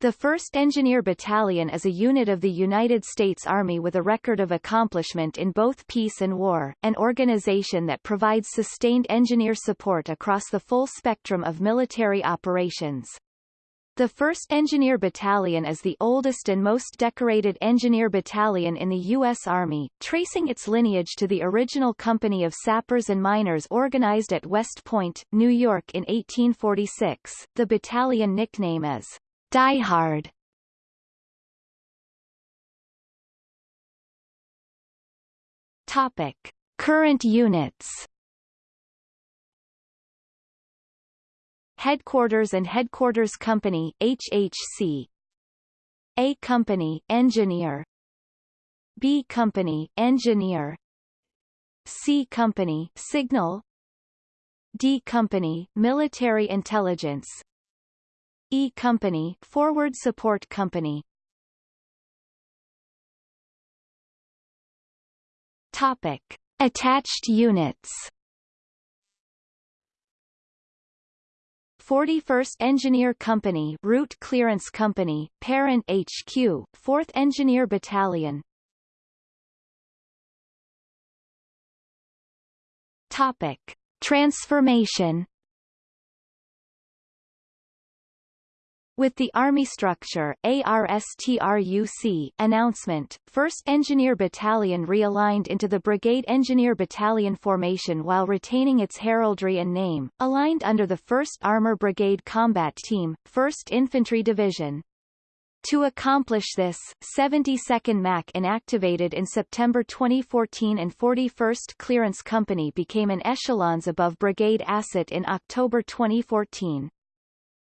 The 1st Engineer Battalion is a unit of the United States Army with a record of accomplishment in both peace and war, an organization that provides sustained engineer support across the full spectrum of military operations. The 1st Engineer Battalion is the oldest and most decorated engineer battalion in the U.S. Army, tracing its lineage to the original company of sappers and miners organized at West Point, New York in 1846. The battalion nickname is Die Hard. Topic. Current units. Headquarters and Headquarters Company HHC A Company Engineer. B Company Engineer. C Company Signal. D Company Military Intelligence E Company Forward Support Company. Topic. Attached units. 41st Engineer Company Route Clearance Company, Parent HQ, 4th Engineer Battalion. Topic. Transformation With the Army Structure ARSTRUC announcement, 1st Engineer Battalion realigned into the Brigade Engineer Battalion formation while retaining its heraldry and name, aligned under the 1st Armor Brigade Combat Team, 1st Infantry Division. To accomplish this, 72nd MAC inactivated in September 2014 and 41st Clearance Company became an echelons above Brigade Asset in October 2014.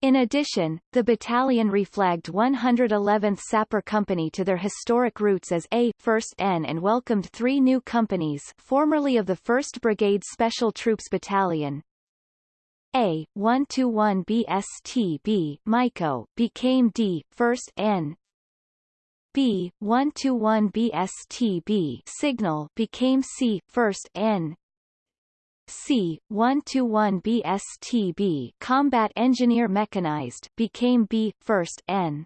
In addition, the battalion reflagged 111th Sapper Company to their historic roots as A 1st N and welcomed three new companies formerly of the 1st Brigade Special Troops Battalion. A 121 BSTB MICO became D 1st N B 121 BSTB Signal became C 1st N C-121 BSTB Combat Engineer Mechanized became B, 1st N.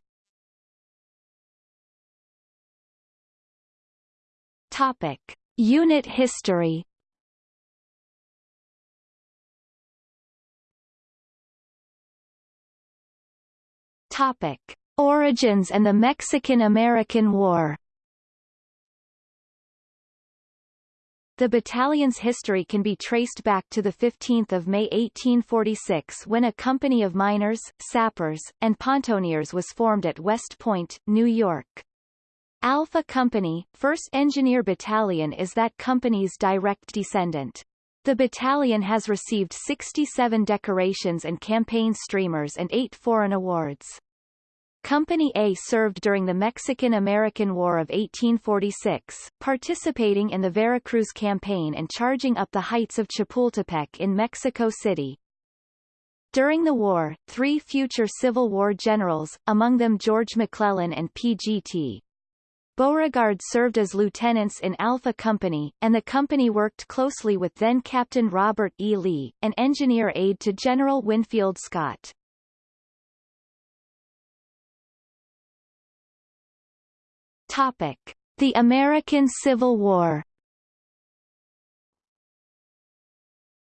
Topic. Unit history Topic. Origins and the Mexican-American War The battalion's history can be traced back to 15 May 1846 when a company of miners, sappers, and pontoneers was formed at West Point, New York. Alpha Company, 1st Engineer Battalion is that company's direct descendant. The battalion has received 67 decorations and campaign streamers and 8 foreign awards. Company A served during the Mexican-American War of 1846, participating in the Veracruz campaign and charging up the heights of Chapultepec in Mexico City. During the war, three future Civil War generals, among them George McClellan and P.G.T. Beauregard served as lieutenants in Alpha Company, and the company worked closely with then-Captain Robert E. Lee, an engineer aide to General Winfield Scott. Topic: The American Civil War.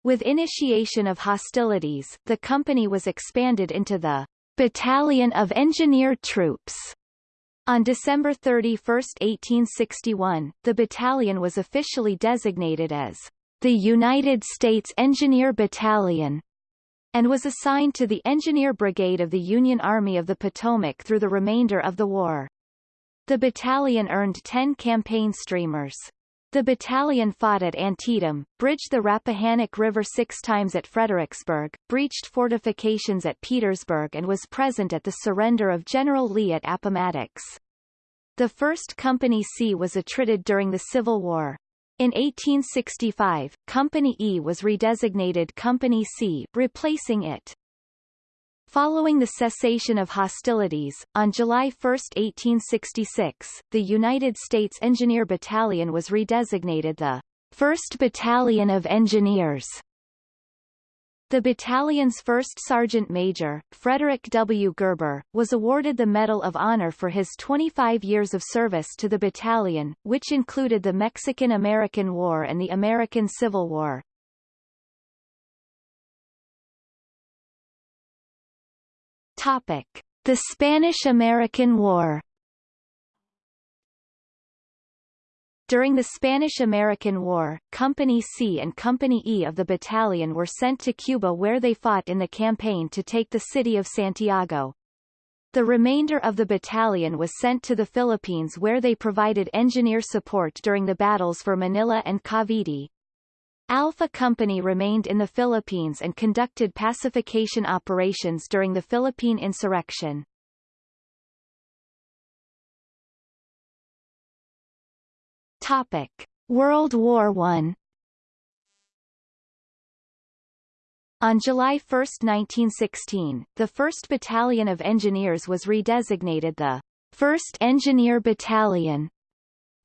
With initiation of hostilities, the company was expanded into the Battalion of Engineer Troops. On December 31, 1861, the battalion was officially designated as the United States Engineer Battalion and was assigned to the Engineer Brigade of the Union Army of the Potomac through the remainder of the war. The battalion earned 10 campaign streamers. The battalion fought at Antietam, bridged the Rappahannock River six times at Fredericksburg, breached fortifications at Petersburg and was present at the surrender of General Lee at Appomattox. The 1st Company C was attrited during the Civil War. In 1865, Company E was redesignated Company C replacing it. Following the cessation of hostilities, on July 1, 1866, the United States Engineer Battalion was redesignated the 1st Battalion of Engineers. The battalion's first sergeant major, Frederick W. Gerber, was awarded the Medal of Honor for his 25 years of service to the battalion, which included the Mexican-American War and the American Civil War. Topic: The Spanish-American War. During the Spanish-American War, Company C and Company E of the battalion were sent to Cuba where they fought in the campaign to take the city of Santiago. The remainder of the battalion was sent to the Philippines where they provided engineer support during the battles for Manila and Cavite. Alpha Company remained in the Philippines and conducted pacification operations during the Philippine insurrection. Topic: World War I. On July 1, 1916, the 1st Battalion of Engineers was redesignated the 1st Engineer Battalion.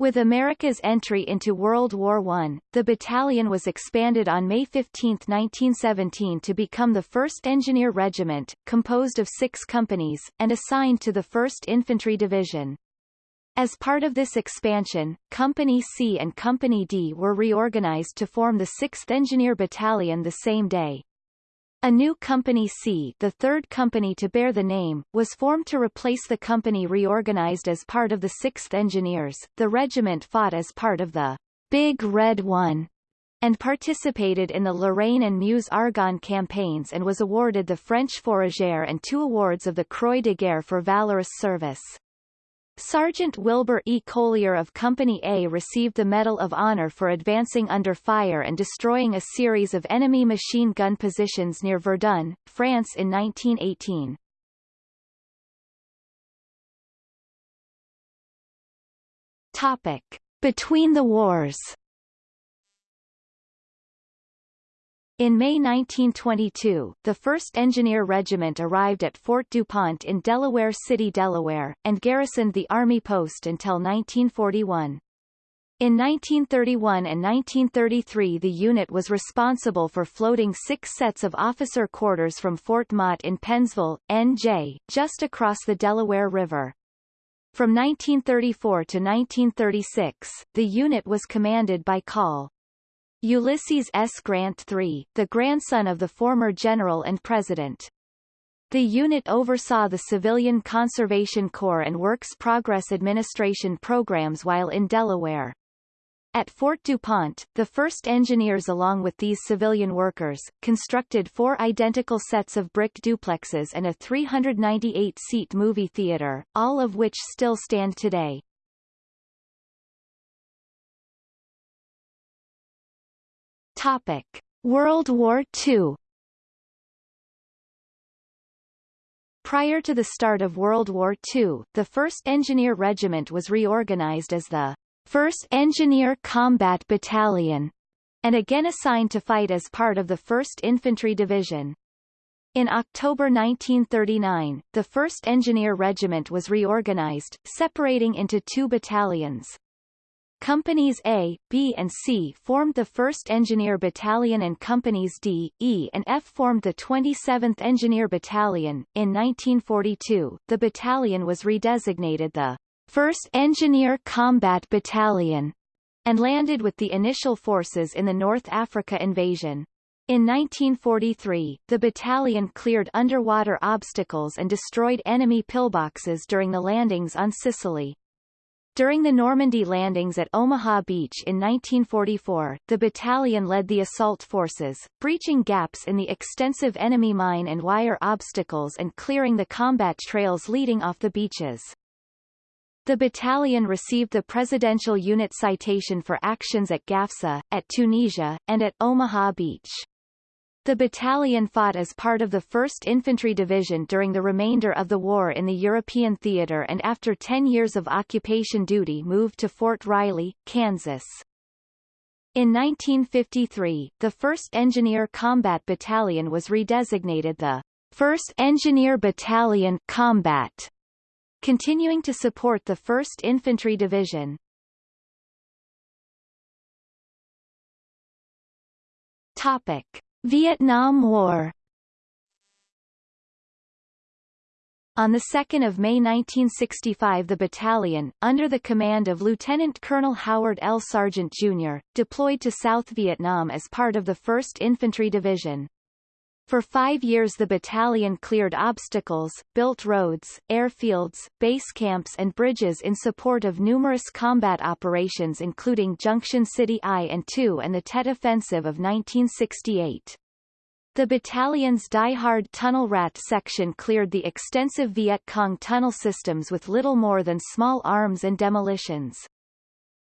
With America's entry into World War I, the battalion was expanded on May 15, 1917 to become the 1st Engineer Regiment, composed of six companies, and assigned to the 1st Infantry Division. As part of this expansion, Company C and Company D were reorganized to form the 6th Engineer Battalion the same day. A new Company C the third company to bear the name, was formed to replace the company reorganized as part of the 6th Engineers. The regiment fought as part of the Big Red One and participated in the Lorraine and Meuse-Argonne campaigns and was awarded the French Fourragère and two awards of the Croix de Guerre for valorous service. Sergeant Wilbur E. Colyer of Company A received the Medal of Honor for advancing under fire and destroying a series of enemy machine gun positions near Verdun, France in 1918. Topic. Between the wars In May 1922, the 1st Engineer Regiment arrived at Fort DuPont in Delaware City, Delaware, and garrisoned the Army post until 1941. In 1931 and 1933 the unit was responsible for floating six sets of officer quarters from Fort Mott in Pennsville, NJ, just across the Delaware River. From 1934 to 1936, the unit was commanded by Col. Ulysses S. Grant III, the grandson of the former general and president. The unit oversaw the Civilian Conservation Corps and Works Progress Administration programs while in Delaware. At Fort DuPont, the first engineers along with these civilian workers, constructed four identical sets of brick duplexes and a 398-seat movie theater, all of which still stand today. Topic: World War II. Prior to the start of World War II, the 1st Engineer Regiment was reorganized as the 1st Engineer Combat Battalion, and again assigned to fight as part of the 1st Infantry Division. In October 1939, the 1st Engineer Regiment was reorganized, separating into two battalions. Companies A, B and C formed the 1st Engineer Battalion and Companies D, E and F formed the 27th Engineer Battalion. In 1942, the battalion was redesignated the 1st Engineer Combat Battalion and landed with the initial forces in the North Africa invasion. In 1943, the battalion cleared underwater obstacles and destroyed enemy pillboxes during the landings on Sicily. During the Normandy landings at Omaha Beach in 1944, the battalion led the assault forces, breaching gaps in the extensive enemy mine and wire obstacles and clearing the combat trails leading off the beaches. The battalion received the Presidential Unit Citation for actions at Gafsa, at Tunisia, and at Omaha Beach. The battalion fought as part of the 1st Infantry Division during the remainder of the war in the European theater and after 10 years of occupation duty moved to Fort Riley, Kansas. In 1953, the 1st Engineer Combat Battalion was redesignated the 1st Engineer Battalion Combat, continuing to support the 1st Infantry Division. Topic. Vietnam War On 2 May 1965 the battalion, under the command of Lieutenant Colonel Howard L. Sargent, Jr., deployed to South Vietnam as part of the 1st Infantry Division. For five years the battalion cleared obstacles, built roads, airfields, base camps and bridges in support of numerous combat operations including Junction City I and II and the Tet Offensive of 1968. The battalion's die-hard tunnel rat section cleared the extensive Viet Cong tunnel systems with little more than small arms and demolitions.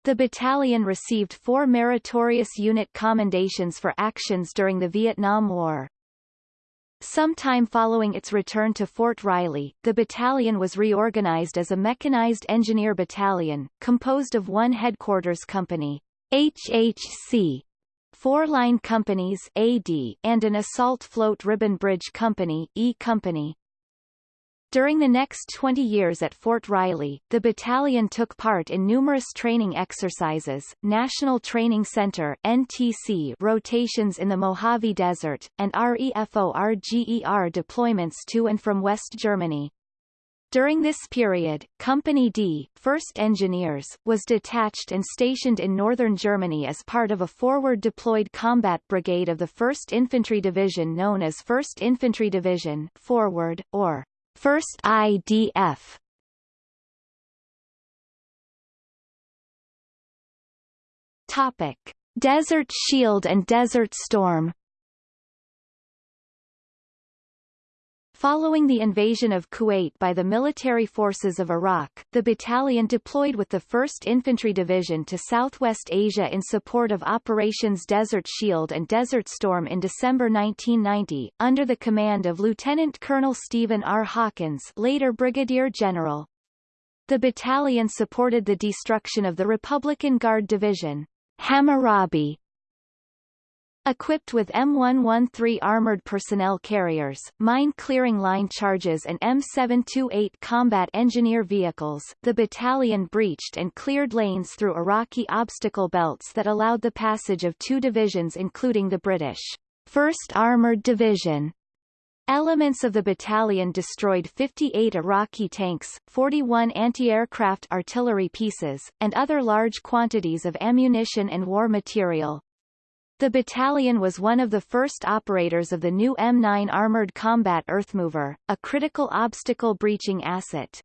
The battalion received four meritorious unit commendations for actions during the Vietnam War. Sometime following its return to Fort Riley, the battalion was reorganized as a mechanized engineer battalion, composed of one headquarters company, HHC, four line companies AD, and an assault float ribbon bridge company E company. During the next 20 years at Fort Riley, the battalion took part in numerous training exercises, National Training Center NTC rotations in the Mojave Desert, and REFORGER deployments to and from West Germany. During this period, Company D, 1st Engineers, was detached and stationed in northern Germany as part of a forward deployed combat brigade of the 1st Infantry Division known as 1st Infantry Division Forward, or 1st IDF. Topic. Desert Shield and Desert Storm Following the invasion of Kuwait by the military forces of Iraq, the battalion deployed with the 1st Infantry Division to Southwest Asia in support of Operations Desert Shield and Desert Storm in December 1990, under the command of Lieutenant Colonel Stephen R. Hawkins later Brigadier General. The battalion supported the destruction of the Republican Guard Division, Hammurabi, Equipped with M113 armored personnel carriers, mine-clearing line charges and M728 combat engineer vehicles, the battalion breached and cleared lanes through Iraqi obstacle belts that allowed the passage of two divisions including the British 1st Armored Division. Elements of the battalion destroyed 58 Iraqi tanks, 41 anti-aircraft artillery pieces, and other large quantities of ammunition and war material, the battalion was one of the first operators of the new M9 Armored Combat Earthmover, a critical obstacle breaching asset.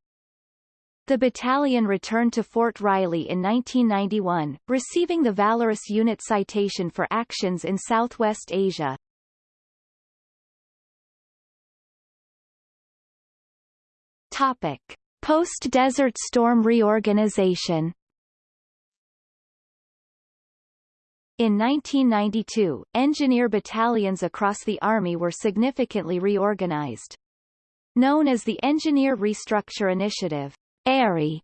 The battalion returned to Fort Riley in 1991, receiving the Valorous Unit Citation for actions in Southwest Asia. Topic. Post-Desert Storm reorganization In 1992, engineer battalions across the Army were significantly reorganized. Known as the Engineer Restructure Initiative, ERI,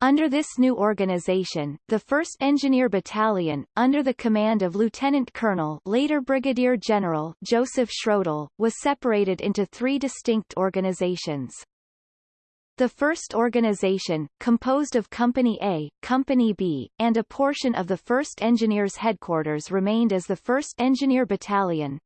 under this new organization, the 1st Engineer Battalion, under the command of Lieutenant Colonel later Brigadier General Joseph Schroedel, was separated into three distinct organizations. The first organization, composed of Company A, Company B, and a portion of the 1st Engineers Headquarters remained as the 1st Engineer Battalion.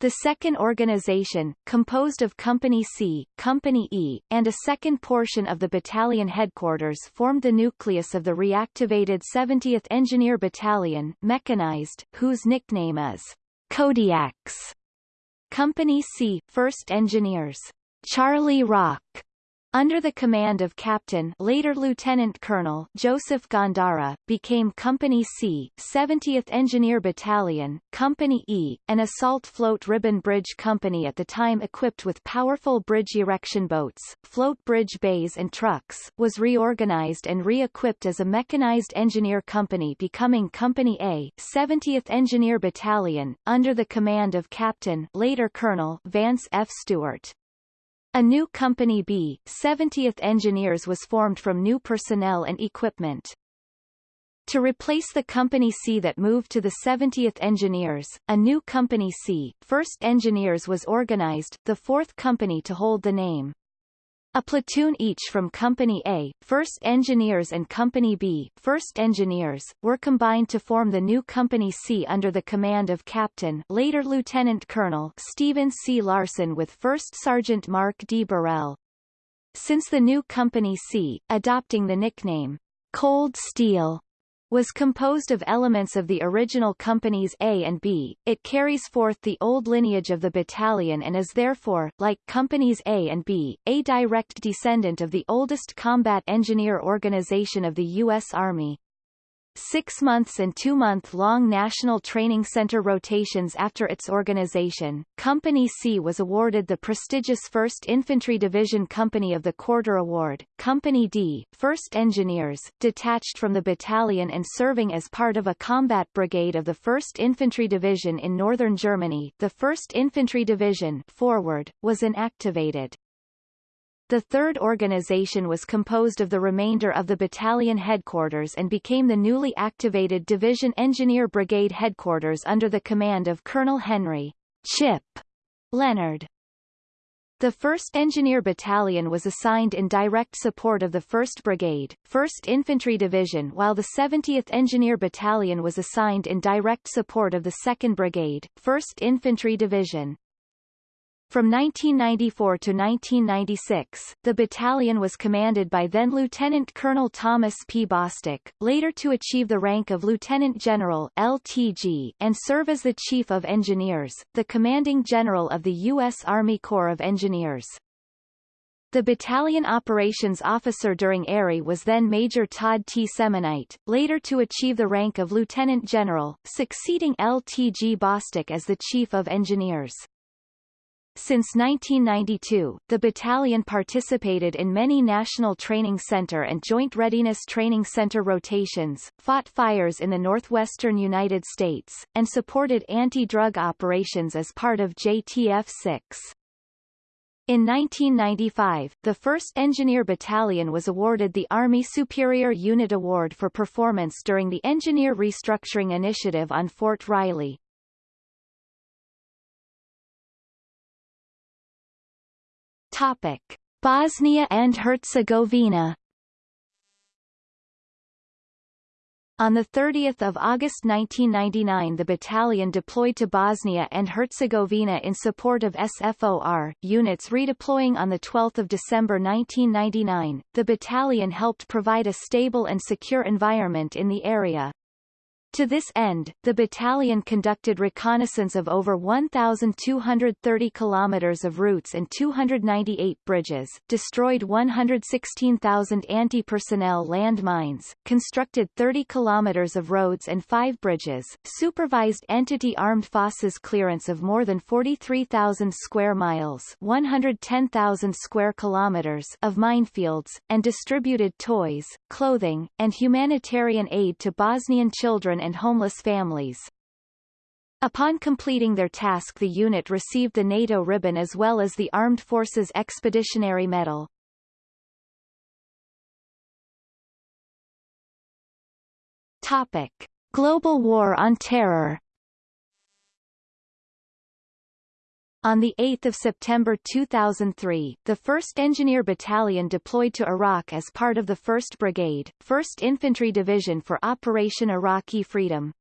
The second organization, composed of Company C, Company E, and a second portion of the battalion headquarters formed the nucleus of the reactivated 70th Engineer Battalion mechanized, whose nickname is Kodiaks. Company C, 1st Engineers. Charlie Rock under the command of Captain later Lieutenant Colonel Joseph Gandara, became Company C, 70th Engineer Battalion, Company E, an assault float ribbon bridge company at the time equipped with powerful bridge erection boats, float bridge bays and trucks, was reorganized and re-equipped as a mechanized engineer company becoming Company A, 70th Engineer Battalion, under the command of Captain later Colonel Vance F. Stewart. A new Company B, 70th Engineers was formed from new personnel and equipment. To replace the Company C that moved to the 70th Engineers, a new Company C, 1st Engineers was organized, the fourth company to hold the name. A platoon each from Company A, 1st Engineers and Company B, 1st Engineers, were combined to form the new Company C under the command of Captain later Lieutenant Colonel Stephen C. Larson with 1st Sergeant Mark D. Burrell. Since the new Company C, adopting the nickname, Cold Steel, was composed of elements of the original companies A and B, it carries forth the old lineage of the battalion and is therefore, like companies A and B, a direct descendant of the oldest combat engineer organization of the U.S. Army six months and two-month-long National Training Center rotations after its organization, Company C was awarded the prestigious 1st Infantry Division Company of the Quarter Award. Company D, 1st Engineers, detached from the battalion and serving as part of a combat brigade of the 1st Infantry Division in northern Germany, the 1st Infantry Division forward, was inactivated. The third organization was composed of the remainder of the battalion headquarters and became the newly activated Division Engineer Brigade headquarters under the command of Colonel Henry Chip Leonard. The 1st Engineer Battalion was assigned in direct support of the 1st Brigade, 1st Infantry Division while the 70th Engineer Battalion was assigned in direct support of the 2nd Brigade, 1st Infantry Division. From 1994 to 1996, the battalion was commanded by then Lieutenant Colonel Thomas P. Bostick, later to achieve the rank of Lieutenant General LTG and serve as the Chief of Engineers, the commanding general of the U.S. Army Corps of Engineers. The battalion operations officer during ARI was then Major Todd T. Semonite, later to achieve the rank of Lieutenant General, succeeding LTG Bostick as the Chief of Engineers. Since 1992, the battalion participated in many National Training Center and Joint Readiness Training Center rotations, fought fires in the northwestern United States, and supported anti-drug operations as part of JTF-6. In 1995, the 1st Engineer Battalion was awarded the Army Superior Unit Award for performance during the Engineer Restructuring Initiative on Fort Riley. Topic: Bosnia and Herzegovina. On 30 August 1999 the battalion deployed to Bosnia and Herzegovina in support of SFOR, units redeploying on 12 December 1999. The battalion helped provide a stable and secure environment in the area. To this end, the battalion conducted reconnaissance of over 1,230 kilometers of routes and 298 bridges, destroyed 116,000 anti-personnel landmines, constructed 30 kilometers of roads and 5 bridges, supervised entity armed forces clearance of more than 43,000 square miles 110,000 square kilometers of minefields, and distributed toys, clothing, and humanitarian aid to Bosnian children and homeless families. Upon completing their task the unit received the NATO ribbon as well as the Armed Forces Expeditionary Medal. Topic. Global War on Terror On 8 September 2003, the 1st Engineer Battalion deployed to Iraq as part of the 1st Brigade, 1st Infantry Division for Operation Iraqi Freedom.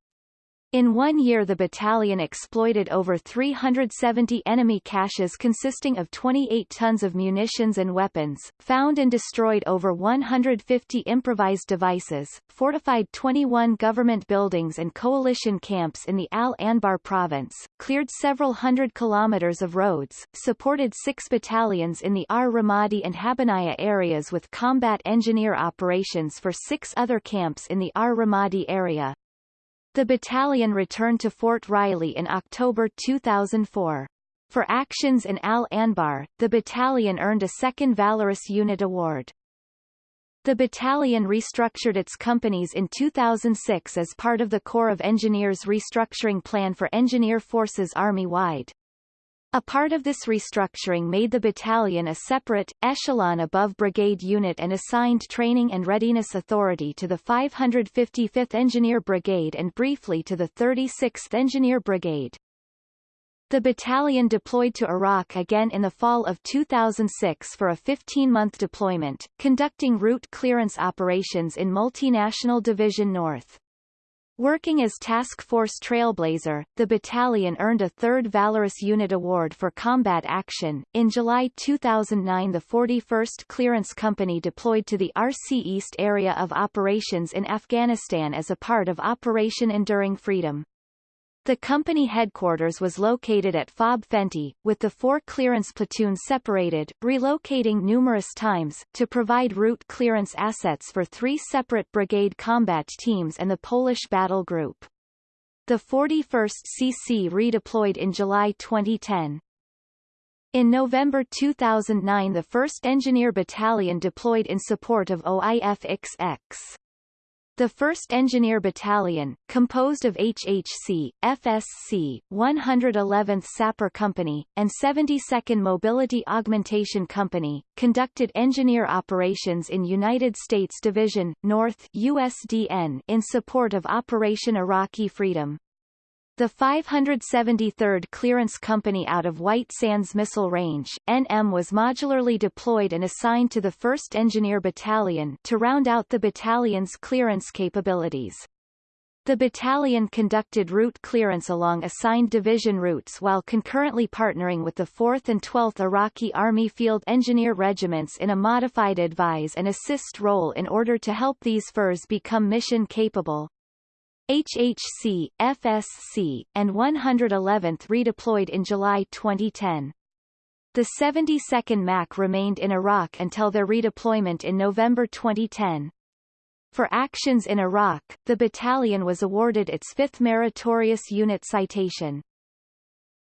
In one year the battalion exploited over 370 enemy caches consisting of 28 tons of munitions and weapons, found and destroyed over 150 improvised devices, fortified 21 government buildings and coalition camps in the Al-Anbar province, cleared several hundred kilometers of roads, supported six battalions in the Ar-Ramadi and Habbaniyah areas with combat engineer operations for six other camps in the Ar-Ramadi area, the battalion returned to Fort Riley in October 2004. For actions in Al-Anbar, the battalion earned a second Valorous Unit Award. The battalion restructured its companies in 2006 as part of the Corps of Engineers restructuring plan for Engineer Forces Army-wide. A part of this restructuring made the battalion a separate, echelon above brigade unit and assigned training and readiness authority to the 555th Engineer Brigade and briefly to the 36th Engineer Brigade. The battalion deployed to Iraq again in the fall of 2006 for a 15-month deployment, conducting route clearance operations in Multinational Division North. Working as Task Force Trailblazer, the battalion earned a third Valorous Unit Award for combat action. In July 2009, the 41st Clearance Company deployed to the RC East area of operations in Afghanistan as a part of Operation Enduring Freedom. The company headquarters was located at Fob Fenty, with the four clearance platoons separated, relocating numerous times, to provide route clearance assets for three separate brigade combat teams and the Polish Battle Group. The 41st CC redeployed in July 2010. In November 2009 the 1st Engineer Battalion deployed in support of OIF-XX. The 1st Engineer Battalion, composed of HHC, FSC, 111th Sapper Company, and 72nd Mobility Augmentation Company, conducted engineer operations in United States Division, North USDN in support of Operation Iraqi Freedom. The 573rd Clearance Company out of White Sands Missile Range NM was modularly deployed and assigned to the 1st Engineer Battalion to round out the battalion's clearance capabilities. The battalion conducted route clearance along assigned division routes while concurrently partnering with the 4th and 12th Iraqi Army Field Engineer Regiments in a modified advise and assist role in order to help these FIRs become mission capable. HHC, FSC, and 111th redeployed in July 2010. The 72nd MAC remained in Iraq until their redeployment in November 2010. For actions in Iraq, the battalion was awarded its fifth Meritorious Unit Citation.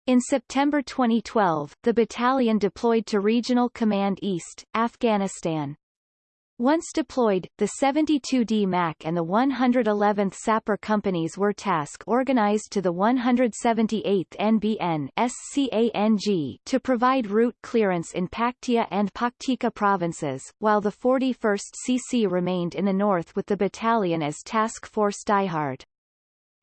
In September 2012, the battalion deployed to Regional Command East, Afghanistan. Once deployed, the 72D MAC and the 111th Sapper companies were task organized to the 178th NBN SCANG to provide route clearance in Paktia and Paktika provinces, while the 41st CC remained in the north with the battalion as Task Force Diehard.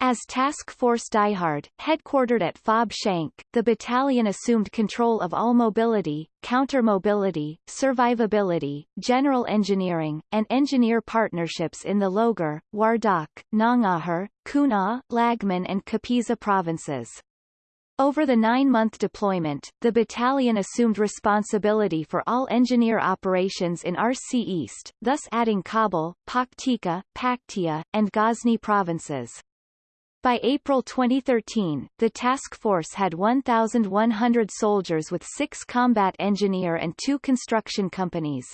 As Task Force Diehard, headquartered at Fob Shank, the battalion assumed control of all mobility, counter-mobility, survivability, general engineering, and engineer partnerships in the Logar, Wardak, Nangarhar, Kunar, Laghman and Kapisa provinces. Over the nine-month deployment, the battalion assumed responsibility for all engineer operations in RC East, thus adding Kabul, Paktika, Paktia, and Ghazni provinces. By April 2013, the task force had 1,100 soldiers with six combat engineer and two construction companies.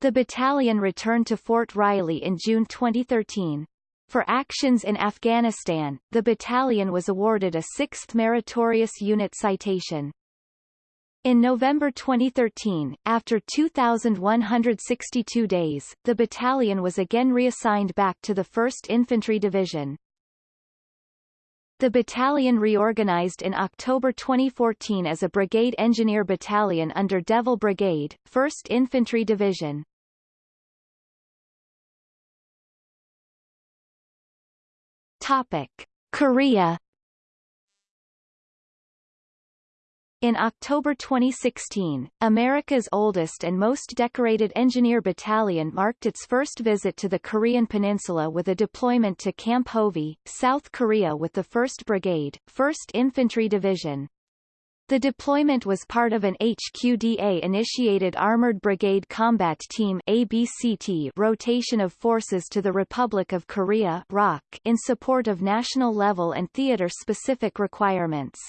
The battalion returned to Fort Riley in June 2013. For actions in Afghanistan, the battalion was awarded a sixth Meritorious Unit Citation. In November 2013, after 2,162 days, the battalion was again reassigned back to the 1st Infantry Division. The battalion reorganized in October 2014 as a Brigade Engineer Battalion under Devil Brigade, 1st Infantry Division. Topic. Korea In October 2016, America's oldest and most decorated engineer battalion marked its first visit to the Korean peninsula with a deployment to Camp Hovey, South Korea with the 1st Brigade, 1st Infantry Division. The deployment was part of an HQDA-initiated Armored Brigade Combat Team ABCT rotation of forces to the Republic of Korea in support of national-level and theater-specific requirements.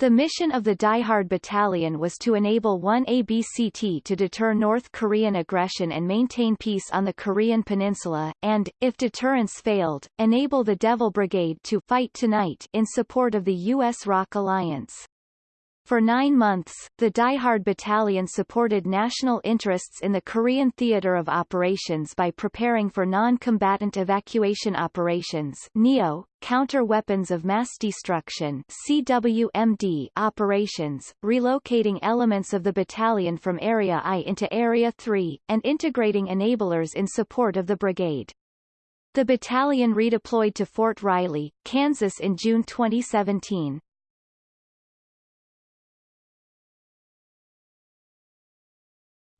The mission of the Diehard Battalion was to enable one ABCT to deter North Korean aggression and maintain peace on the Korean peninsula, and, if deterrence failed, enable the Devil Brigade to fight tonight in support of the U.S. ROK alliance. For nine months, the Diehard Battalion supported national interests in the Korean theater of operations by preparing for non-combatant evacuation operations NEO, counter-weapons of mass destruction CWMD operations, relocating elements of the battalion from Area I into Area 3, and integrating enablers in support of the brigade. The battalion redeployed to Fort Riley, Kansas in June 2017.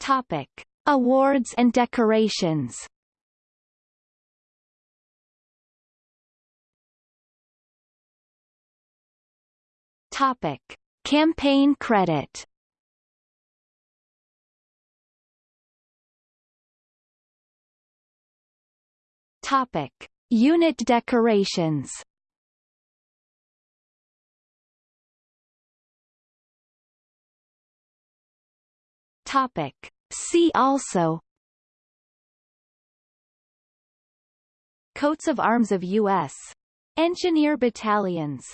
Topic. Awards and decorations Topic. Campaign credit Topic. Unit decorations Topic. See also Coats of arms of U.S. Engineer battalions